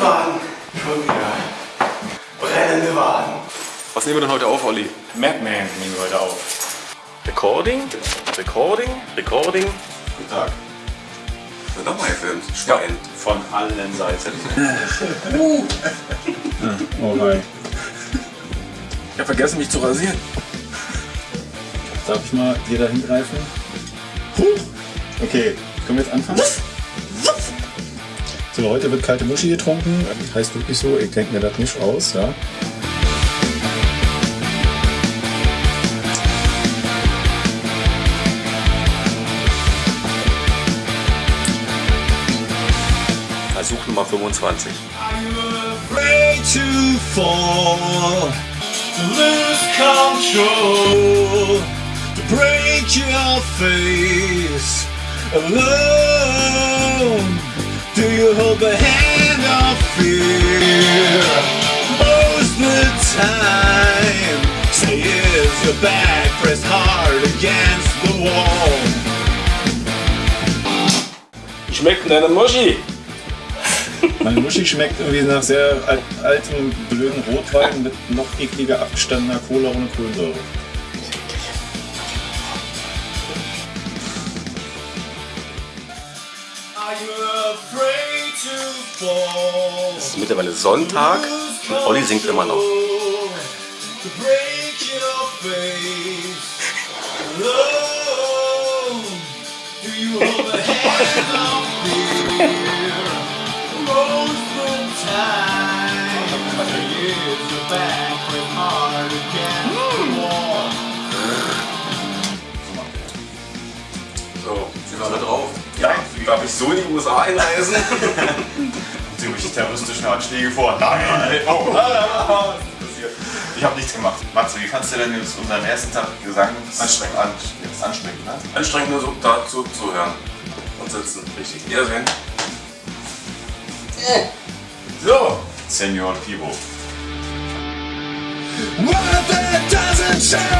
Waden. Schon wieder. Brennende Waden. Was nehmen wir denn heute auf, Olli? Madman nehmen wir heute auf. Recording, Recording, Recording. Guten Tag. Wird nochmal gefilmt. Schwein. Von allen Seiten. uh. oh nein. Ich habe vergessen, mich zu rasieren. Darf ich mal hier da hingreifen? Huh. Okay, können wir jetzt anfangen? So, heute wird kalte Muschi getrunken. Heißt wirklich so, ich denke mir das nicht aus, ja. Versuch Nummer 25. Afraid to fall, to lose control, to break your face alone. Do you hold the hand of fear most the time? Say is your back pressed hard against the wall. Wie schmeckt denn deine Muschi? Meine Muschi schmeckt irgendwie nach sehr alt, altem, blöden Rotwein mit noch ekliger abgestandener Cola ohne Kohlensäure. Es ist mittlerweile Sonntag und Olli singt immer noch. So, sind wir alle drauf? Ja. Darf ich so in die USA einreisen? Ziemlich terroristischen Anschläge vor. Nein! Oh. Ich habe nichts gemacht. Matze, wie fandst du denn jetzt unseren ersten Tag Gesang? Anstrengend. An, jetzt anstrengend, ne? Anstrengend nur so dazu zu hören und sitzen. Richtig. Wiedersehen. So, Senor Pivo. What that doesn't well,